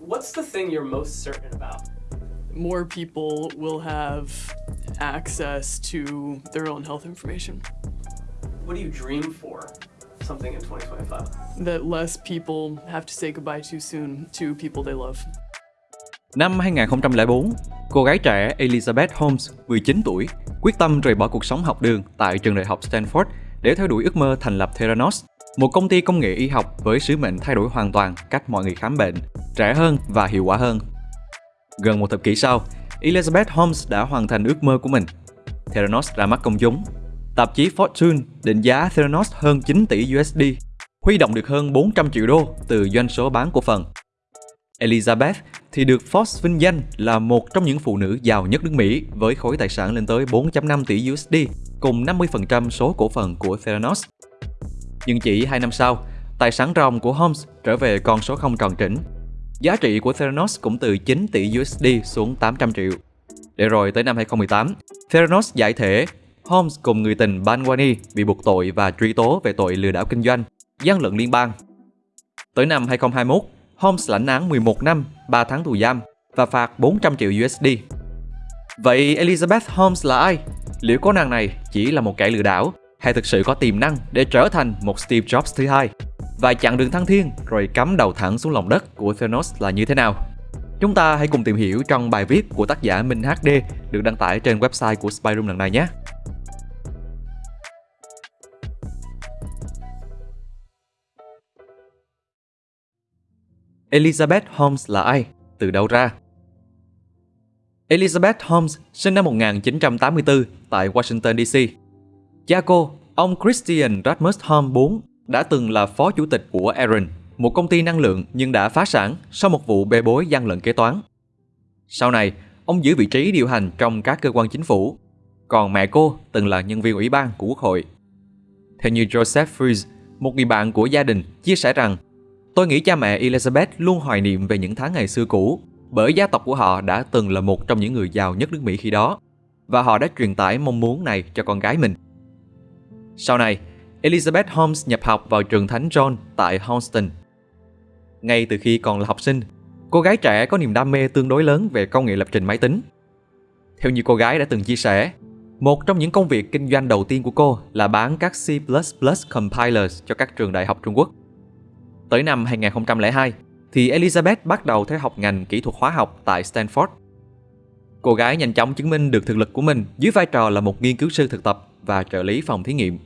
What's the thing you're most certain about? More people will have access to their own health information. What do you dream for? Something in 2025. That less people have to say goodbye too soon to people they love. Năm 2004, cô gái trẻ Elizabeth Holmes, 19 tuổi, quyết tâm rời bỏ cuộc sống học đường tại trường đại học Stanford để theo đuổi ước mơ thành lập Theranos, một công ty công nghệ y học với sứ mệnh thay đổi hoàn toàn cách mọi người khám bệnh, rẻ hơn và hiệu quả hơn. Gần một thập kỷ sau, Elizabeth Holmes đã hoàn thành ước mơ của mình. Theranos ra mắt công chúng. Tạp chí Fortune định giá Theranos hơn 9 tỷ USD, huy động được hơn 400 triệu đô từ doanh số bán cổ phần. Elizabeth thì được Forbes vinh danh là một trong những phụ nữ giàu nhất nước Mỹ với khối tài sản lên tới 4.5 tỷ USD cùng 50% số cổ phần của Theranos. Nhưng chỉ 2 năm sau, tài sản ròng của Holmes trở về con số không tròn trĩnh. Giá trị của Theranos cũng từ 9 tỷ USD xuống 800 triệu. Để rồi tới năm 2018, Theranos giải thể, Holmes cùng người tình Banwani bị buộc tội và truy tố về tội lừa đảo kinh doanh, gian lận liên bang. Tới năm 2021, Holmes lãnh án 11 năm, 3 tháng tù giam và phạt 400 triệu USD. Vậy Elizabeth Holmes là ai? Liệu cô nàng này chỉ là một kẻ lừa đảo hay thực sự có tiềm năng để trở thành một Steve Jobs thứ hai? Và chặn đường thăng thiên rồi cắm đầu thẳng xuống lòng đất của Thanos là như thế nào? Chúng ta hãy cùng tìm hiểu trong bài viết của tác giả Minh HD được đăng tải trên website của Spyroom lần này nhé. Elizabeth Holmes là ai? Từ đâu ra? Elizabeth Holmes sinh năm 1984 tại Washington DC. Cha cô, ông Christian Rasmus Holm IV, đã từng là phó chủ tịch của Aaron, một công ty năng lượng nhưng đã phá sản sau một vụ bê bối gian lận kế toán. Sau này, ông giữ vị trí điều hành trong các cơ quan chính phủ, còn mẹ cô từng là nhân viên ủy ban của quốc hội. Theo như Joseph Fries, một người bạn của gia đình, chia sẻ rằng Tôi nghĩ cha mẹ Elizabeth luôn hoài niệm về những tháng ngày xưa cũ, bởi gia tộc của họ đã từng là một trong những người giàu nhất nước Mỹ khi đó, và họ đã truyền tải mong muốn này cho con gái mình. Sau này, Elizabeth Holmes nhập học vào trường Thánh John tại Houston. Ngay từ khi còn là học sinh, cô gái trẻ có niềm đam mê tương đối lớn về công nghệ lập trình máy tính. Theo như cô gái đã từng chia sẻ, một trong những công việc kinh doanh đầu tiên của cô là bán các C++ compilers cho các trường đại học Trung Quốc. Tới năm 2002 thì Elizabeth bắt đầu theo học ngành kỹ thuật hóa học tại Stanford. Cô gái nhanh chóng chứng minh được thực lực của mình dưới vai trò là một nghiên cứu sư thực tập và trợ lý phòng thí nghiệm.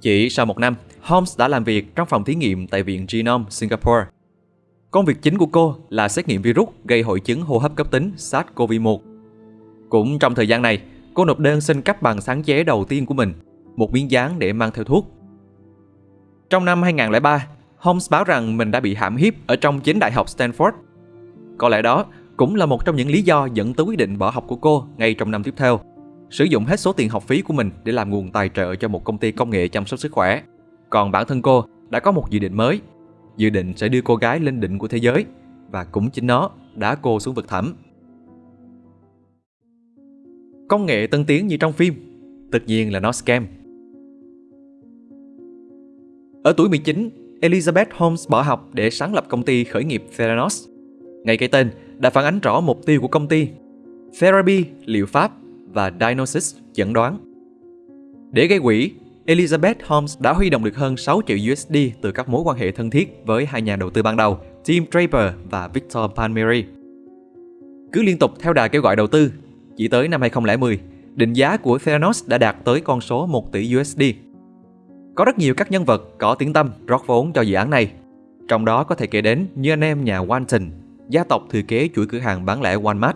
Chỉ sau một năm, Holmes đã làm việc trong phòng thí nghiệm tại Viện Genome Singapore. Công việc chính của cô là xét nghiệm virus gây hội chứng hô hấp cấp tính SARS-CoV-1. Cũng trong thời gian này, cô nộp đơn xin cấp bằng sáng chế đầu tiên của mình, một miếng dán để mang theo thuốc. Trong năm 2003, Holmes báo rằng mình đã bị hãm hiếp ở trong chính đại học Stanford. Có lẽ đó cũng là một trong những lý do dẫn tới quyết định bỏ học của cô ngay trong năm tiếp theo. Sử dụng hết số tiền học phí của mình để làm nguồn tài trợ cho một công ty công nghệ chăm sóc sức khỏe. Còn bản thân cô đã có một dự định mới. Dự định sẽ đưa cô gái lên đỉnh của thế giới và cũng chính nó đã cô xuống vực thẳm. Công nghệ tân tiến như trong phim, tất nhiên là nó scam. Ở tuổi 19, Elizabeth Holmes bỏ học để sáng lập công ty khởi nghiệp Theranos. Ngay cái tên đã phản ánh rõ mục tiêu của công ty. Therapy, liệu pháp và Diagnosis, chẩn đoán. Để gây quỹ, Elizabeth Holmes đã huy động được hơn 6 triệu USD từ các mối quan hệ thân thiết với hai nhà đầu tư ban đầu, Tim Draper và Victor Palmieri. Cứ liên tục theo đà kêu gọi đầu tư, chỉ tới năm 2010, định giá của Theranos đã đạt tới con số 1 tỷ USD. Có rất nhiều các nhân vật có tiếng tâm rót vốn cho dự án này. Trong đó có thể kể đến như anh em nhà Walton, gia tộc thừa kế chuỗi cửa hàng bán lẻ Walmart,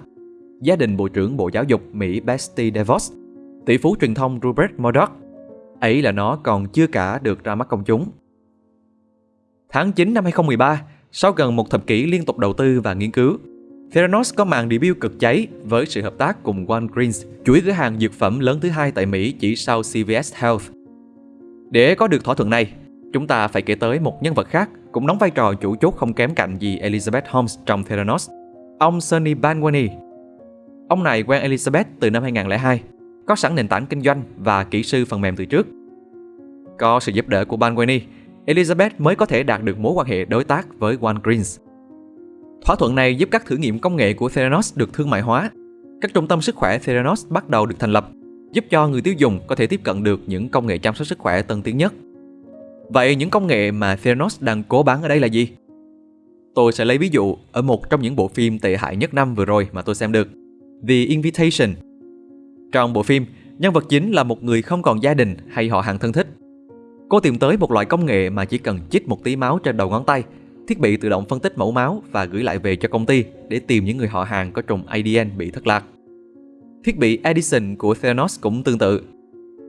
gia đình Bộ trưởng Bộ Giáo dục Mỹ Betsy DeVos, tỷ phú truyền thông Rupert Murdoch. Ấy là nó còn chưa cả được ra mắt công chúng. Tháng 9 năm 2013, sau gần một thập kỷ liên tục đầu tư và nghiên cứu, Theranos có màn debut cực cháy với sự hợp tác cùng Walgreens, chuỗi cửa hàng dược phẩm lớn thứ hai tại Mỹ chỉ sau CVS Health. Để có được thỏa thuận này, chúng ta phải kể tới một nhân vật khác cũng đóng vai trò chủ chốt không kém cạnh gì Elizabeth Holmes trong Theranos, ông Sonny Banwani. Ông này quen Elizabeth từ năm 2002, có sẵn nền tảng kinh doanh và kỹ sư phần mềm từ trước. Có sự giúp đỡ của Banwani, Elizabeth mới có thể đạt được mối quan hệ đối tác với Walgreens. Thỏa thuận này giúp các thử nghiệm công nghệ của Theranos được thương mại hóa. Các trung tâm sức khỏe Theranos bắt đầu được thành lập, giúp cho người tiêu dùng có thể tiếp cận được những công nghệ chăm sóc sức khỏe tân tiến nhất. Vậy những công nghệ mà Theranos đang cố bán ở đây là gì? Tôi sẽ lấy ví dụ ở một trong những bộ phim tệ hại nhất năm vừa rồi mà tôi xem được, The Invitation. Trong bộ phim, nhân vật chính là một người không còn gia đình hay họ hàng thân thích. Cô tìm tới một loại công nghệ mà chỉ cần chích một tí máu trên đầu ngón tay, thiết bị tự động phân tích mẫu máu và gửi lại về cho công ty để tìm những người họ hàng có trùng ADN bị thất lạc. Thiết bị Edison của Theranos cũng tương tự.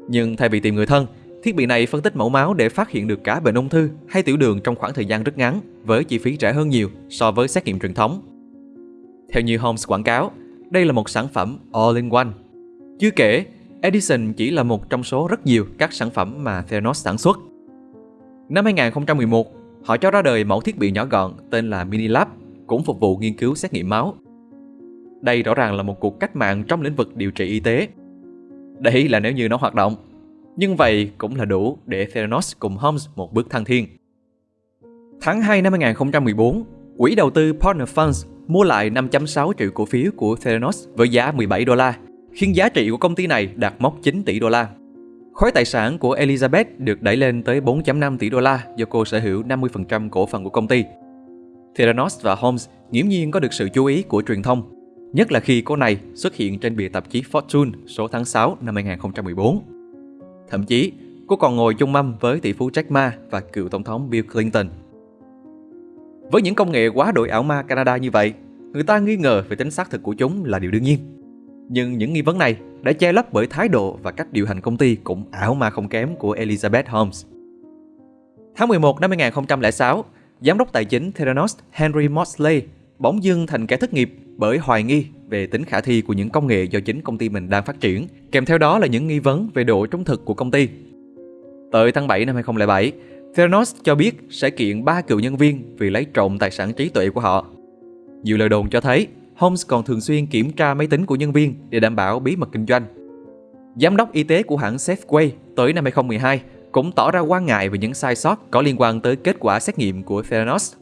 Nhưng thay vì tìm người thân, thiết bị này phân tích mẫu máu để phát hiện được cả bệnh ung thư hay tiểu đường trong khoảng thời gian rất ngắn với chi phí rẻ hơn nhiều so với xét nghiệm truyền thống. Theo như Holmes quảng cáo, đây là một sản phẩm all-in-one. Chưa kể, Edison chỉ là một trong số rất nhiều các sản phẩm mà Theranos sản xuất. Năm 2011, họ cho ra đời mẫu thiết bị nhỏ gọn tên là Minilab, cũng phục vụ nghiên cứu xét nghiệm máu. Đây rõ ràng là một cuộc cách mạng trong lĩnh vực điều trị y tế. Đấy là nếu như nó hoạt động. Nhưng vậy cũng là đủ để Theranos cùng Holmes một bước thăng thiên. Tháng 2 năm 2014, quỹ đầu tư Partner Funds mua lại 5.6 triệu cổ phiếu của Theranos với giá 17 đô la, khiến giá trị của công ty này đạt mốc 9 tỷ đô la. Khối tài sản của Elizabeth được đẩy lên tới 4.5 tỷ đô la do cô sở hữu 50% cổ phần của công ty. Theranos và Holmes nghiễm nhiên có được sự chú ý của truyền thông, nhất là khi cô này xuất hiện trên bìa tạp chí Fortune số tháng 6 năm 2014. Thậm chí, cô còn ngồi chung mâm với tỷ phú Jack Ma và cựu tổng thống Bill Clinton. Với những công nghệ quá đội ảo ma Canada như vậy, người ta nghi ngờ về tính xác thực của chúng là điều đương nhiên. Nhưng những nghi vấn này đã che lấp bởi thái độ và cách điều hành công ty cũng ảo ma không kém của Elizabeth Holmes. Tháng 11 năm 2006, giám đốc tài chính Theranos Henry Mosley bỗng dưng thành kẻ thất nghiệp bởi hoài nghi về tính khả thi của những công nghệ do chính công ty mình đang phát triển, kèm theo đó là những nghi vấn về độ trung thực của công ty. Tới tháng 7 năm 2007, Theranos cho biết sẽ kiện ba cựu nhân viên vì lấy trộm tài sản trí tuệ của họ. Nhiều lời đồn cho thấy Holmes còn thường xuyên kiểm tra máy tính của nhân viên để đảm bảo bí mật kinh doanh. Giám đốc y tế của hãng Safeway tới năm 2012 cũng tỏ ra quan ngại về những sai sót có liên quan tới kết quả xét nghiệm của Theranos.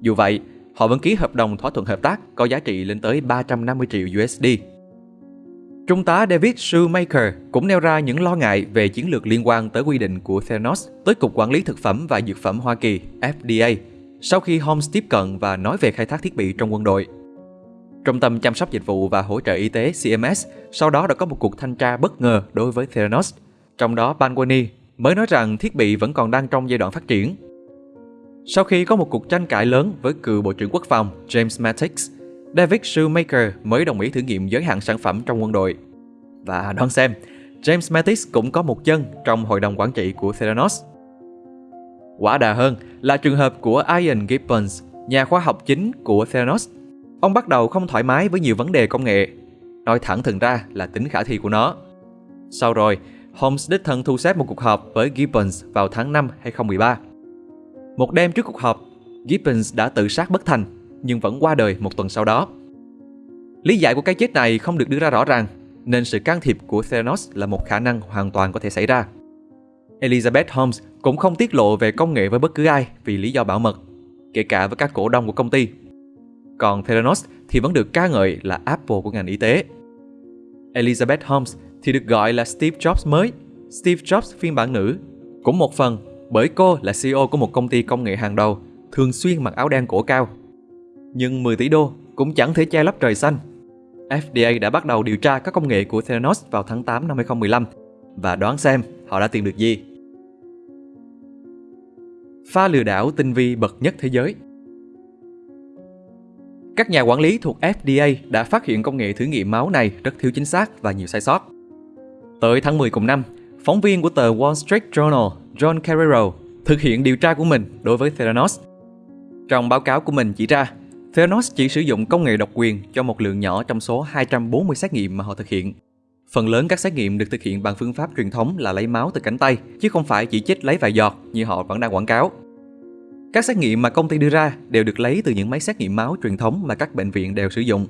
Dù vậy, họ vẫn ký hợp đồng thỏa thuận hợp tác có giá trị lên tới 350 triệu USD. Trung tá David Shoemaker cũng nêu ra những lo ngại về chiến lược liên quan tới quy định của Theranos tới Cục Quản lý Thực phẩm và Dược phẩm Hoa Kỳ FDA sau khi Holmes tiếp cận và nói về khai thác thiết bị trong quân đội. Trung tâm chăm sóc dịch vụ và hỗ trợ y tế CMS sau đó đã có một cuộc thanh tra bất ngờ đối với Theranos. Trong đó Banwani mới nói rằng thiết bị vẫn còn đang trong giai đoạn phát triển. Sau khi có một cuộc tranh cãi lớn với cựu Bộ trưởng Quốc phòng James Mattis, David Shoemaker mới đồng ý thử nghiệm giới hạn sản phẩm trong quân đội. Và đoán xem, James Mattis cũng có một chân trong hội đồng quản trị của Theranos. Quả đà hơn là trường hợp của Ian Gibbons, nhà khoa học chính của Theranos. Ông bắt đầu không thoải mái với nhiều vấn đề công nghệ, nói thẳng thừng ra là tính khả thi của nó. Sau rồi, Holmes đích thân thu xếp một cuộc họp với Gibbons vào tháng 5 2013. Một đêm trước cuộc họp, Gibbons đã tự sát bất thành nhưng vẫn qua đời một tuần sau đó. Lý giải của cái chết này không được đưa ra rõ ràng, nên sự can thiệp của Theranos là một khả năng hoàn toàn có thể xảy ra. Elizabeth Holmes cũng không tiết lộ về công nghệ với bất cứ ai vì lý do bảo mật, kể cả với các cổ đông của công ty. Còn Theranos thì vẫn được ca ngợi là Apple của ngành y tế. Elizabeth Holmes thì được gọi là Steve Jobs mới, Steve Jobs phiên bản nữ, cũng một phần bởi cô là CEO của một công ty công nghệ hàng đầu, thường xuyên mặc áo đen cổ cao. Nhưng 10 tỷ đô cũng chẳng thể che lấp trời xanh. FDA đã bắt đầu điều tra các công nghệ của Theranos vào tháng 8 năm 2015 và đoán xem họ đã tìm được gì. Pha lừa đảo tinh vi bậc nhất thế giới Các nhà quản lý thuộc FDA đã phát hiện công nghệ thử nghiệm máu này rất thiếu chính xác và nhiều sai sót. Tới tháng 10 cùng năm, phóng viên của tờ Wall Street Journal John Carrero thực hiện điều tra của mình đối với Theranos. Trong báo cáo của mình chỉ ra, Theranos chỉ sử dụng công nghệ độc quyền cho một lượng nhỏ trong số 240 xét nghiệm mà họ thực hiện. Phần lớn các xét nghiệm được thực hiện bằng phương pháp truyền thống là lấy máu từ cánh tay, chứ không phải chỉ chích lấy vài giọt như họ vẫn đang quảng cáo. Các xét nghiệm mà công ty đưa ra đều được lấy từ những máy xét nghiệm máu truyền thống mà các bệnh viện đều sử dụng.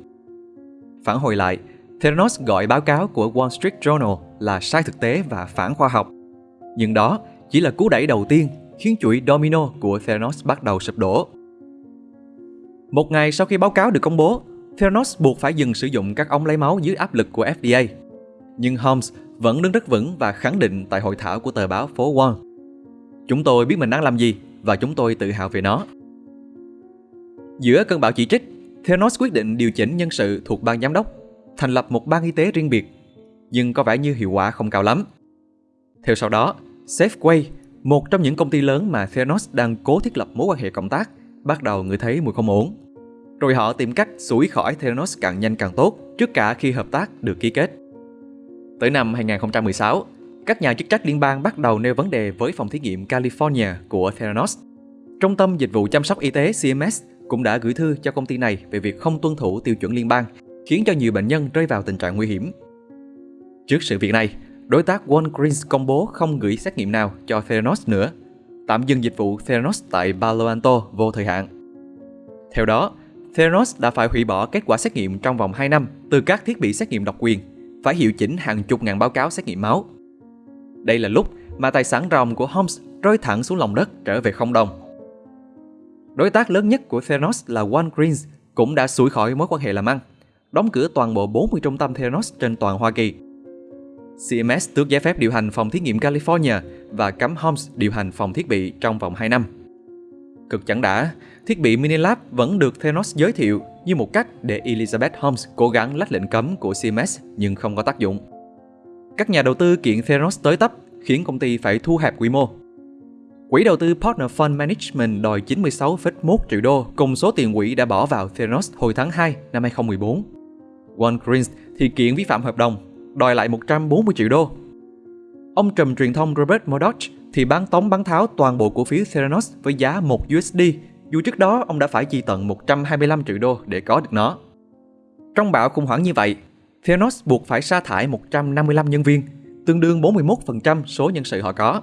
Phản hồi lại, Theranos gọi báo cáo của Wall Street Journal là sai thực tế và phản khoa học. Nhưng đó chỉ là cú đẩy đầu tiên khiến chuỗi domino của Theranos bắt đầu sụp đổ. Một ngày sau khi báo cáo được công bố, Theranos buộc phải dừng sử dụng các ống lấy máu dưới áp lực của FDA. Nhưng Holmes vẫn đứng rất vững và khẳng định tại hội thảo của tờ báo phố Wall. Chúng tôi biết mình đang làm gì và chúng tôi tự hào về nó. Giữa cơn bão chỉ trích, Theranos quyết định điều chỉnh nhân sự thuộc ban giám đốc, thành lập một ban y tế riêng biệt, nhưng có vẻ như hiệu quả không cao lắm. Theo sau đó, Safeway, một trong những công ty lớn mà Theranos đang cố thiết lập mối quan hệ cộng tác, bắt đầu ngửi thấy mùi không ổn. Rồi họ tìm cách sủi khỏi Theranos càng nhanh càng tốt, trước cả khi hợp tác được ký kết. Tới năm 2016, các nhà chức trách liên bang bắt đầu nêu vấn đề với phòng thí nghiệm California của Theranos. Trung tâm Dịch vụ Chăm sóc Y tế CMS cũng đã gửi thư cho công ty này về việc không tuân thủ tiêu chuẩn liên bang, khiến cho nhiều bệnh nhân rơi vào tình trạng nguy hiểm. Trước sự việc này, đối tác Walgreens công bố không gửi xét nghiệm nào cho Theranos nữa, tạm dừng dịch vụ Theranos tại Palo Alto vô thời hạn. Theo đó, Theranos đã phải hủy bỏ kết quả xét nghiệm trong vòng 2 năm từ các thiết bị xét nghiệm độc quyền, phải hiệu chỉnh hàng chục ngàn báo cáo xét nghiệm máu. Đây là lúc mà tài sản ròng của Holmes rơi thẳng xuống lòng đất trở về không đồng. Đối tác lớn nhất của Theranos là Walgreens cũng đã sủi khỏi mối quan hệ làm ăn, đóng cửa toàn bộ 40 trung tâm Theranos trên toàn Hoa Kỳ. CMS tước giấy phép điều hành phòng thí nghiệm California và cấm Holmes điều hành phòng thiết bị trong vòng 2 năm. Cực chẳng đã, thiết bị Minilab vẫn được Thanos giới thiệu như một cách để Elizabeth Holmes cố gắng lách lệnh cấm của CMS nhưng không có tác dụng. Các nhà đầu tư kiện Thanos tới tấp khiến công ty phải thu hẹp quy mô. Quỹ đầu tư Partner Fund Management đòi 96,1 triệu đô cùng số tiền quỹ đã bỏ vào Theranos hồi tháng 2 năm 2014. Walgreens thì kiện vi phạm hợp đồng, đòi lại 140 triệu đô. Ông trùm truyền thông Robert Murdoch thì bán tống bán tháo toàn bộ cổ phiếu Theranos với giá 1 USD, dù trước đó ông đã phải chi tận 125 triệu đô để có được nó. Trong bão khủng hoảng như vậy, Theranos buộc phải sa thải 155 nhân viên, tương đương 41% số nhân sự họ có.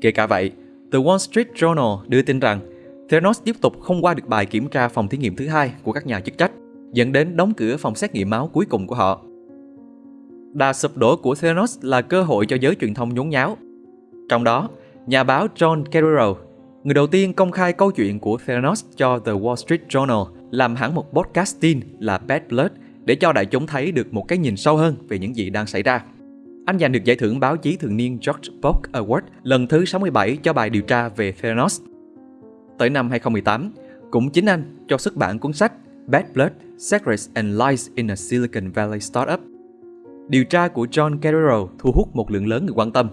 Kể cả vậy, The Wall Street Journal đưa tin rằng Theranos tiếp tục không qua được bài kiểm tra phòng thí nghiệm thứ hai của các nhà chức trách, dẫn đến đóng cửa phòng xét nghiệm máu cuối cùng của họ. Đà sụp đổ của Theranos là cơ hội cho giới truyền thông nhốn nháo. Trong đó, nhà báo John Carreiro, người đầu tiên công khai câu chuyện của Theranos cho The Wall Street Journal, làm hẳn một podcast tin là Bad Blood để cho đại chúng thấy được một cái nhìn sâu hơn về những gì đang xảy ra. Anh giành được giải thưởng báo chí thường niên George Bock Award lần thứ 67 cho bài điều tra về Theranos. Tới năm 2018, cũng chính anh cho xuất bản cuốn sách Bad Blood, Secrets and Lies in a Silicon Valley Startup. Điều tra của John Carreiro thu hút một lượng lớn người quan tâm,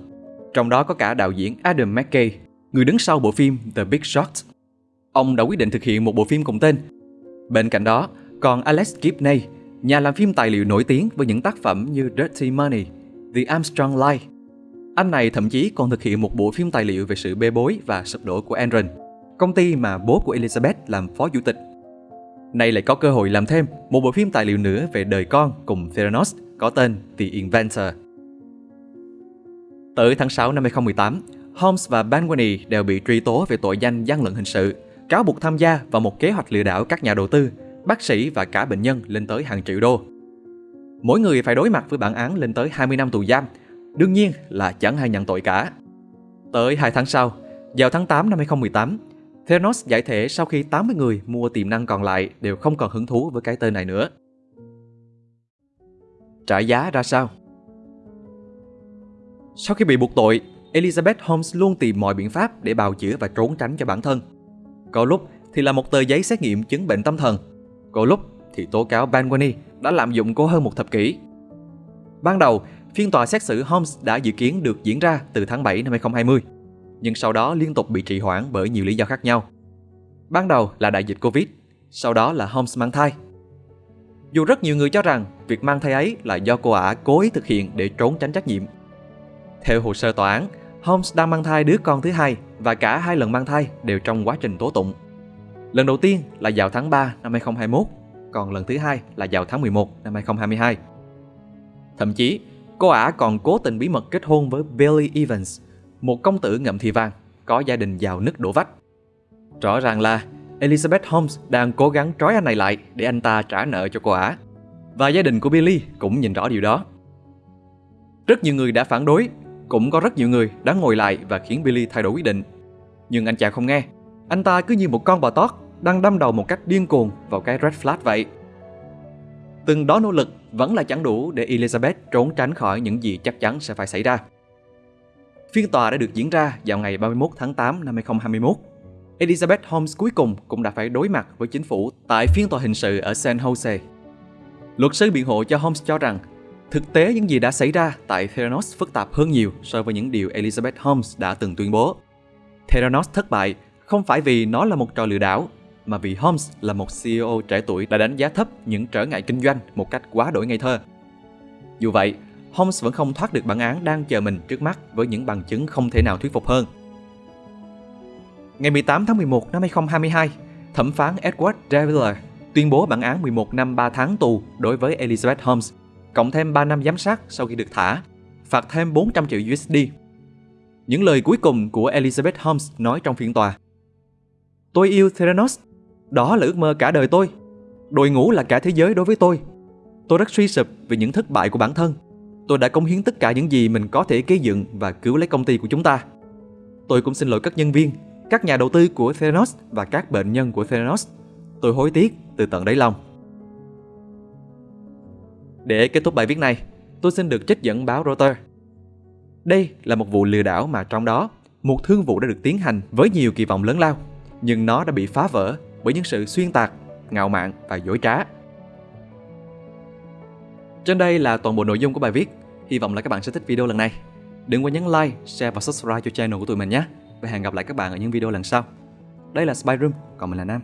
trong đó có cả đạo diễn Adam McKay, người đứng sau bộ phim The Big Short. Ông đã quyết định thực hiện một bộ phim cùng tên. Bên cạnh đó, còn Alex Gibney, nhà làm phim tài liệu nổi tiếng với những tác phẩm như Dirty Money, The Armstrong Lie Anh này thậm chí còn thực hiện một bộ phim tài liệu về sự bê bối và sụp đổ của Enron, công ty mà bố của Elizabeth làm phó chủ tịch. Nay lại có cơ hội làm thêm một bộ phim tài liệu nữa về đời con cùng Theranos có tên The Inventor. Tới tháng 6 năm 2018, Holmes và Banwani đều bị truy tố về tội danh gian lận hình sự, cáo buộc tham gia vào một kế hoạch lừa đảo các nhà đầu tư, bác sĩ và cả bệnh nhân lên tới hàng triệu đô. Mỗi người phải đối mặt với bản án lên tới 20 năm tù giam, đương nhiên là chẳng ai nhận tội cả. Tới 2 tháng sau, vào tháng 8 năm 2018, Theranos giải thể sau khi 80 người mua tiềm năng còn lại đều không còn hứng thú với cái tên này nữa. Trả giá ra sao? Sau khi bị buộc tội, Elizabeth Holmes luôn tìm mọi biện pháp để bào chữa và trốn tránh cho bản thân. Có lúc thì là một tờ giấy xét nghiệm chứng bệnh tâm thần, có lúc thì tố cáo Banwani đã lạm dụng cô hơn một thập kỷ. Ban đầu, phiên tòa xét xử Holmes đã dự kiến được diễn ra từ tháng 7 năm 2020, nhưng sau đó liên tục bị trì hoãn bởi nhiều lý do khác nhau. Ban đầu là đại dịch Covid, sau đó là Holmes mang thai. Dù rất nhiều người cho rằng việc mang thai ấy là do cô ả cố ý thực hiện để trốn tránh trách nhiệm. Theo hồ sơ tòa án, Holmes đang mang thai đứa con thứ hai và cả hai lần mang thai đều trong quá trình tố tụng. Lần đầu tiên là vào tháng 3 năm 2021 còn lần thứ hai là vào tháng 11 năm 2022. Thậm chí, cô ả còn cố tình bí mật kết hôn với Billy Evans, một công tử ngậm thì vàng, có gia đình giàu nứt đổ vách. Rõ ràng là Elizabeth Holmes đang cố gắng trói anh này lại để anh ta trả nợ cho cô ả. Và gia đình của Billy cũng nhìn rõ điều đó. Rất nhiều người đã phản đối, cũng có rất nhiều người đã ngồi lại và khiến Billy thay đổi quyết định. Nhưng anh chàng không nghe, anh ta cứ như một con bò tót đang đâm đầu một cách điên cuồng vào cái red flag vậy. Từng đó nỗ lực vẫn là chẳng đủ để Elizabeth trốn tránh khỏi những gì chắc chắn sẽ phải xảy ra. Phiên tòa đã được diễn ra vào ngày 31 tháng 8 năm 2021. Elizabeth Holmes cuối cùng cũng đã phải đối mặt với chính phủ tại phiên tòa hình sự ở San Jose. Luật sư biện hộ cho Holmes cho rằng thực tế những gì đã xảy ra tại Theranos phức tạp hơn nhiều so với những điều Elizabeth Holmes đã từng tuyên bố. Theranos thất bại không phải vì nó là một trò lừa đảo, mà vì Holmes là một CEO trẻ tuổi đã đánh giá thấp những trở ngại kinh doanh một cách quá đổi ngây thơ. Dù vậy, Holmes vẫn không thoát được bản án đang chờ mình trước mắt với những bằng chứng không thể nào thuyết phục hơn. Ngày 18 tháng 11 năm 2022, thẩm phán Edward Deviller tuyên bố bản án 11 năm 3 tháng tù đối với Elizabeth Holmes, cộng thêm 3 năm giám sát sau khi được thả, phạt thêm 400 triệu USD. Những lời cuối cùng của Elizabeth Holmes nói trong phiên tòa. Tôi yêu Theranos, đó là ước mơ cả đời tôi. Đội ngũ là cả thế giới đối với tôi. Tôi rất suy sụp vì những thất bại của bản thân. Tôi đã cống hiến tất cả những gì mình có thể gây dựng và cứu lấy công ty của chúng ta. Tôi cũng xin lỗi các nhân viên, các nhà đầu tư của Theranos và các bệnh nhân của Theranos. Tôi hối tiếc từ tận đáy lòng. Để kết thúc bài viết này, tôi xin được trích dẫn báo Reuters. Đây là một vụ lừa đảo mà trong đó, một thương vụ đã được tiến hành với nhiều kỳ vọng lớn lao, nhưng nó đã bị phá vỡ bởi những sự xuyên tạc, ngạo mạn và dối trá. Trên đây là toàn bộ nội dung của bài viết. Hy vọng là các bạn sẽ thích video lần này. Đừng quên nhấn like, share và subscribe cho channel của tụi mình nhé. Và hẹn gặp lại các bạn ở những video lần sau. Đây là Spy Room, còn mình là Nam.